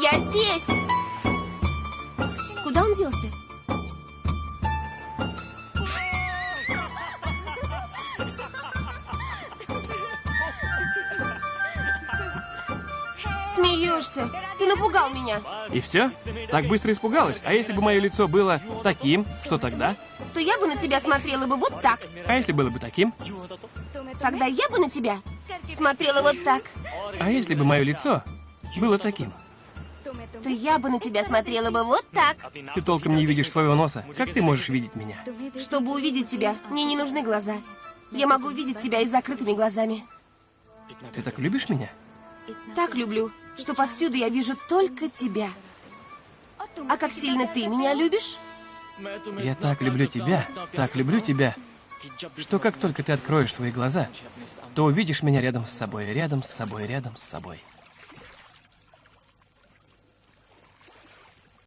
Я здесь! Куда он делся? Смеешься? Ты напугал меня. И все? Так быстро испугалась? А если бы мое лицо было таким, что тогда? То я бы на тебя смотрела бы вот так. А если было бы таким? Тогда я бы на тебя смотрела вот так. А если бы мое лицо было таким? То я бы на тебя смотрела бы вот так. Ты толком не видишь своего носа. Как ты можешь видеть меня? Чтобы увидеть тебя, мне не нужны глаза. Я могу видеть тебя и закрытыми глазами. Ты так любишь меня? Так люблю, что повсюду я вижу только тебя. А как сильно ты меня любишь? Я так люблю тебя, так люблю тебя, что как только ты откроешь свои глаза, то увидишь меня рядом с собой, рядом с собой, рядом с собой.